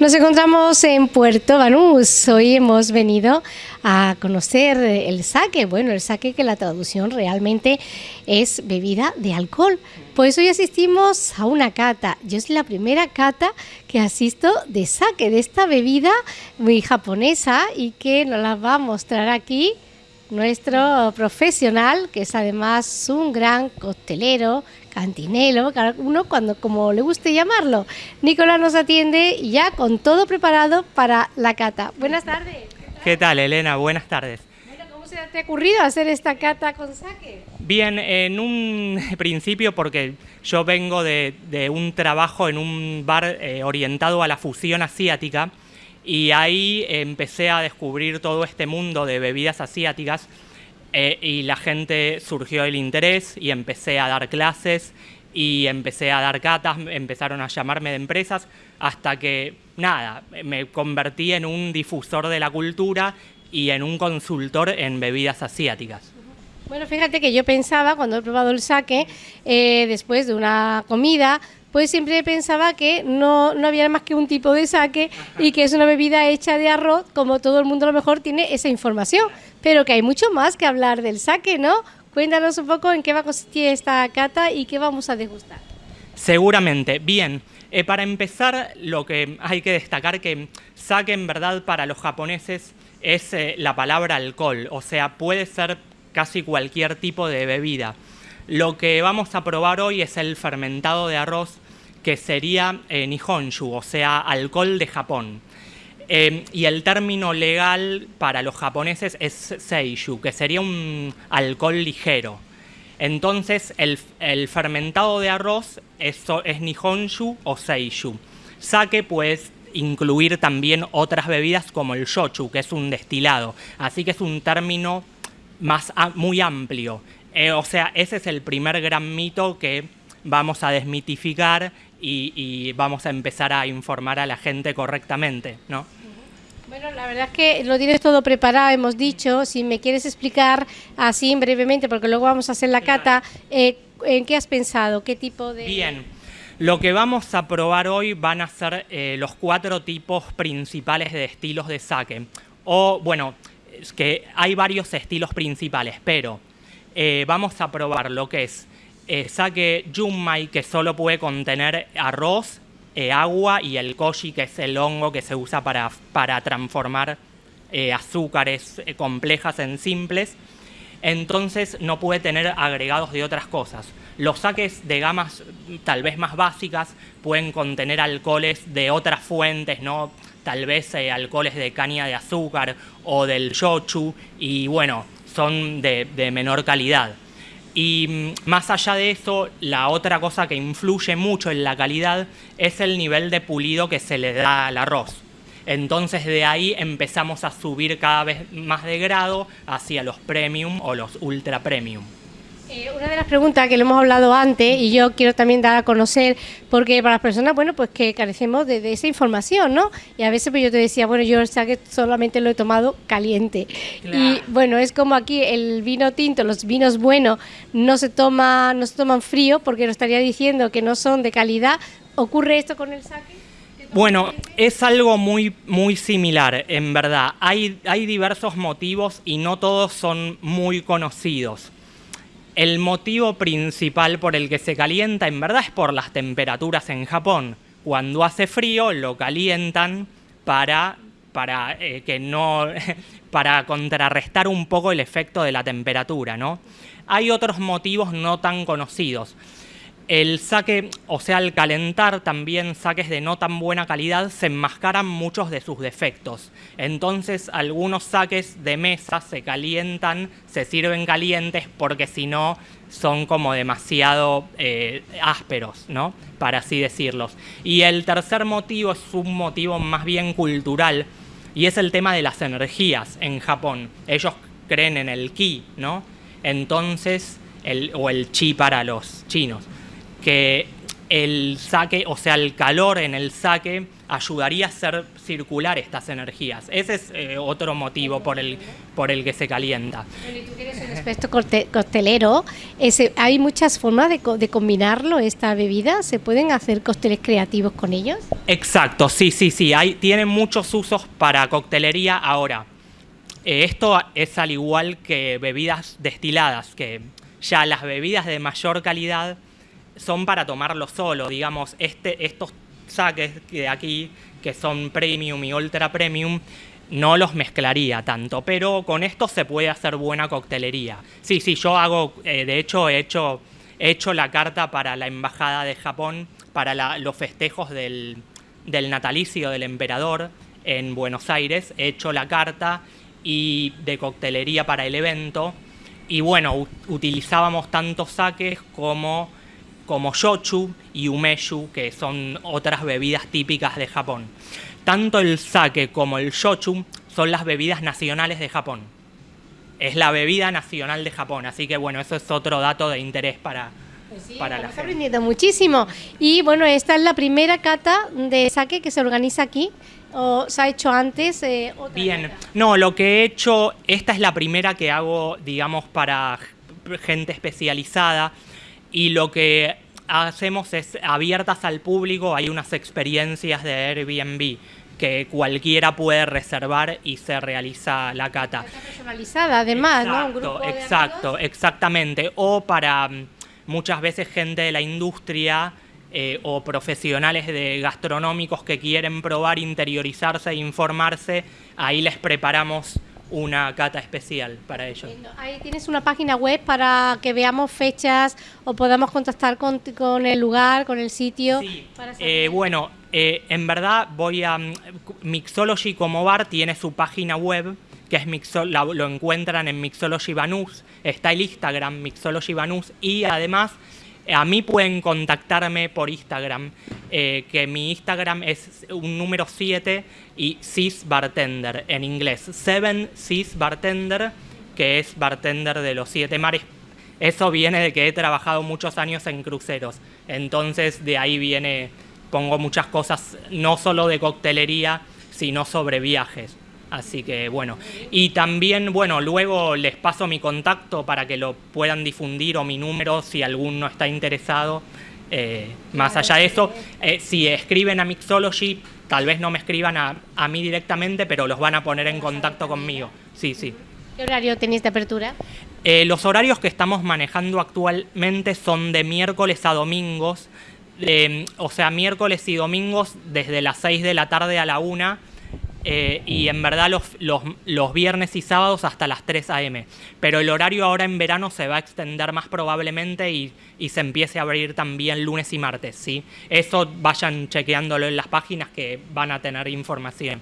Nos encontramos en Puerto Banús. Hoy hemos venido a conocer el saque. Bueno, el saque que la traducción realmente es bebida de alcohol. Pues hoy asistimos a una cata. Yo es la primera cata que asisto de saque, de esta bebida muy japonesa y que nos la va a mostrar aquí nuestro profesional, que es además un gran costelero, cantinelo, uno cuando como le guste llamarlo. Nicolás nos atiende ya con todo preparado para la cata. Buenas tardes. ¿Qué tal, Elena? Buenas tardes. ¿Cómo se te ha ocurrido hacer esta cata con saque? Bien, en un principio porque yo vengo de, un trabajo en un bar eh, orientado a la fusión asiática y ahí empecé a descubrir todo este mundo de bebidas asiáticas eh, y la gente surgió el interés y empecé a dar clases y empecé a dar catas, empezaron a llamarme de empresas hasta que, nada, me convertí en un difusor de la cultura y en un consultor en bebidas asiáticas. Bueno, fíjate que yo pensaba, cuando he probado el sake, eh, después de una comida, pues siempre pensaba que no, no había más que un tipo de saque y que es una bebida hecha de arroz, como todo el mundo a lo mejor tiene esa información, pero que hay mucho más que hablar del saque, ¿no? Cuéntanos un poco en qué va a consistir esta cata y qué vamos a degustar. Seguramente. Bien, eh, para empezar, lo que hay que destacar que sake en verdad para los japoneses es eh, la palabra alcohol, o sea, puede ser casi cualquier tipo de bebida. Lo que vamos a probar hoy es el fermentado de arroz, que sería eh, Nihonshu, o sea, alcohol de Japón. Eh, y el término legal para los japoneses es Seishu, que sería un alcohol ligero. Entonces, el, fermentado de arroz es, es Nihonshu o Seishu. Sake puede incluir también otras bebidas como el shochu, que es un destilado. Así que es un término más, muy amplio. Eh, o sea, ese es el primer gran mito que vamos a desmitificar y, vamos a empezar a informar a la gente correctamente, ¿no? Bueno, la verdad es que lo tienes todo preparado, hemos dicho. Si me quieres explicar así brevemente, porque luego vamos a hacer la cata, eh, ¿en qué has pensado? ¿Qué tipo de...? Bien, lo que vamos a probar hoy van a ser eh, los cuatro tipos principales de estilos de saque. O, bueno, es que hay varios estilos principales, pero eh, vamos a probar lo que es eh, sake junmai, que solo puede contener arroz, eh, agua y el koji, que es el hongo que se usa para, transformar azúcares complejas en simples. Entonces no puede tener agregados de otras cosas. Los saques de gamas tal vez más básicas pueden contener alcoholes de otras fuentes, ¿no? tal vez alcoholes de caña de azúcar o del shochu y bueno, son de, menor calidad. Y mm, más allá de eso, la otra cosa que influye mucho en la calidad es el nivel de pulido que se le da al arroz. Entonces de ahí empezamos a subir cada vez más de grado hacia los premium o los ultra premium. Eh, una de las preguntas que le hemos hablado antes y yo quiero también dar a conocer, porque para las personas, bueno, pues que carecemos de, esa información, ¿no? Y a veces pues yo te decía, bueno, yo el que solamente lo he tomado caliente. Y bueno, es como aquí el vino tinto, los vinos buenos no se, toma, no se toman frío porque nos estaría diciendo que no son de calidad. ¿Ocurre esto con el saque? Bueno, es algo muy, muy similar, en verdad. Hay, hay diversos motivos y no todos son muy conocidos. El motivo principal por el que se calienta en verdad es por las temperaturas en Japón. Cuando hace frío lo calientan para, para, eh, que no, para contrarrestar un poco el efecto de la temperatura. ¿no? Hay otros motivos no tan conocidos. El saque, o sea, al calentar también saques de no tan buena calidad, se enmascaran muchos de sus defectos. Entonces, algunos saques de mesa se calientan, se sirven calientes, porque si no, son como demasiado eh, ásperos, ¿no? Para así decirlos. Y el tercer motivo es un motivo más bien cultural, y es el tema de las energías en Japón. Ellos creen en el ki, ¿no? Entonces, el, o el chi para los chinos que el saque, o sea, el calor en el saque ayudaría a hacer circular estas energías. Ese es eh, otro motivo por el, por el que se calienta. y tú tienes un aspecto costelero, ese, ¿hay muchas formas de, de, combinarlo, esta bebida? ¿Se pueden hacer cócteles creativos con ellos? Exacto, sí, sí, sí. Hay, tienen muchos usos para coctelería ahora. Eh, esto es al igual que bebidas destiladas, que ya las bebidas de mayor calidad son para tomarlo solo, digamos, este, estos saques de aquí, que son premium y ultra premium, no los mezclaría tanto, pero con esto se puede hacer buena coctelería. Sí, sí, yo hago, eh, de hecho he hecho, he hecho la carta para la Embajada de Japón, para los festejos del, del natalicio del emperador en Buenos Aires, he hecho la carta y de coctelería para el evento, y bueno, utilizábamos tanto saques como como shochu y umeshu, que son otras bebidas típicas de Japón. Tanto el sake como el shochu son las bebidas nacionales de Japón. Es la bebida nacional de Japón, así que bueno, eso es otro dato de interés para, pues para la aprendiendo muchísimo. Y bueno, esta es la primera cata de sake que se organiza aquí. ¿O se ha hecho antes? Eh, Bien, no, lo que he hecho, esta es la primera que hago, digamos, para gente especializada y lo que hacemos es abiertas al público, hay unas experiencias de Airbnb que cualquiera puede reservar y se realiza la cata. Está personalizada además, exacto, ¿no? exacto, exactamente. O para mm, muchas veces gente de la industria eh, o profesionales de gastronómicos que quieren probar, interiorizarse e informarse, ahí les preparamos una cata especial para ellos. Ahí tienes una página web para que veamos fechas o podamos contactar con, con el lugar, con el sitio. Sí. Eh, bueno, eh, en verdad voy a... Mm, Mixology como bar tiene su página web, que es Mixol, lo encuentran en Mixology Banús, está el Instagram Mixology Banús y además a mí pueden contactarme por Instagram, eh, que mi Instagram es un número 7 y cis bartender en inglés. 7 cis bartender, que es bartender de los siete mares. Eso viene de que he trabajado muchos años en cruceros. Entonces de ahí viene, pongo muchas cosas, no solo de coctelería, sino sobre viajes. Así que bueno, y también, bueno, luego les paso mi contacto para que lo puedan difundir o mi número si alguno está interesado. Eh, más allá de eso, eh, si escriben a Mixology, tal vez no me escriban a, mí directamente, pero los van a poner en contacto conmigo. Sí, sí. ¿Qué horario tenéis de apertura? Eh, los horarios que estamos manejando actualmente son de miércoles a domingos, o sea, miércoles y domingos desde las 6 de la tarde a la 1 eh, y en verdad los, los, viernes y sábados hasta las 3 a.m. Pero el horario ahora en verano se va a extender más probablemente y, se empiece a abrir también lunes y martes. ¿sí? Eso vayan chequeándolo en las páginas que van a tener información.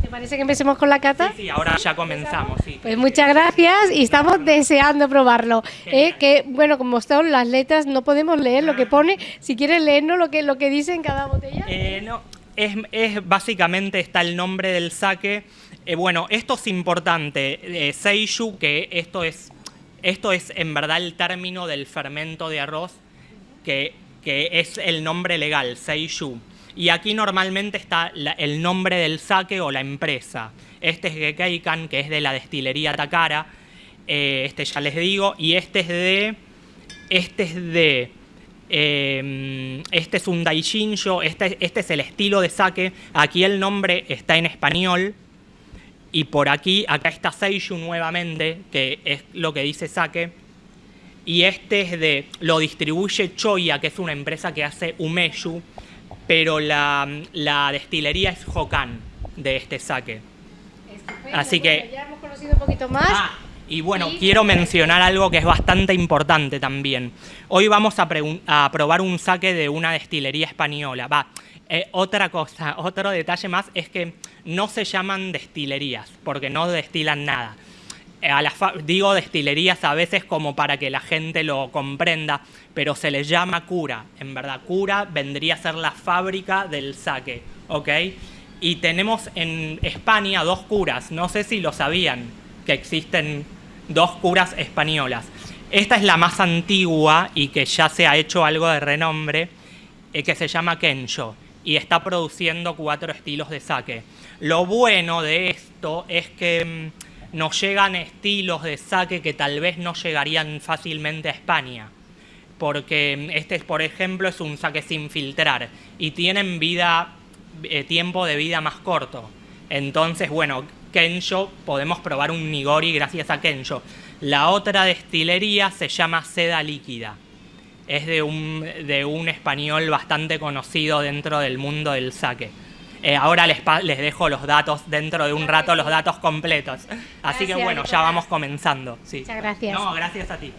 ¿Te parece que empecemos con la cata? Sí, ahora ya comenzamos. Sí. Pues muchas gracias y estamos deseando probarlo. ¿eh? que bueno, como están las letras, no podemos leer lo que ah. pone. Si quieres leernos lo que, lo que dice en cada botella. Eh, no, es, básicamente está el nombre del sake. Eh, bueno, esto es importante. Eh, seishu, que esto es, esto es en verdad el término del fermento de arroz, que, que es el nombre legal, seishu. Y aquí normalmente está el nombre del sake o la empresa. Este es Gekeikan, que es de la destilería Takara. Eh, este ya les digo. Y este es de. Este es de Em, este es un daishinjo, este, este es el estilo de sake. Aquí el nombre está en español. Y por aquí, acá está Seishu nuevamente, que es lo que dice sake. Y este es de, lo distribuye Choya, que es una empresa que hace umeshu, pero la, destilería es Hokan de este sake. Así que... Ya hemos conocido un poquito más. Ah, y bueno, quiero mencionar algo que es bastante importante también. Hoy vamos a, probar un saque de una destilería española. Va, eh, otra cosa, otro detalle más es que no se llaman destilerías, porque no destilan nada. Eh, digo destilerías a veces como para que la gente lo comprenda, pero se les llama cura. En verdad, cura vendría a ser la fábrica del saque, ¿ok? Y tenemos en España dos curas, no sé si lo sabían, que existen dos curas españolas. Esta es la más antigua y que ya se ha hecho algo de renombre eh, que se llama Kensho y está produciendo cuatro estilos de sake. Lo bueno de esto es que mm, nos llegan estilos de sake que tal vez no llegarían fácilmente a España. Porque mm, este, por ejemplo, es un sake sin filtrar y tienen vida, eh, tiempo de vida más corto. Entonces, bueno, Kensho, podemos probar un Nigori gracias a Kensho. La otra destilería se llama Seda Líquida. Es de un, de un español bastante conocido dentro del mundo del sake. Eh, ahora les, les, dejo los datos, dentro de un rato los datos completos. Así que bueno, ya vamos comenzando. Muchas gracias. No, gracias a ti.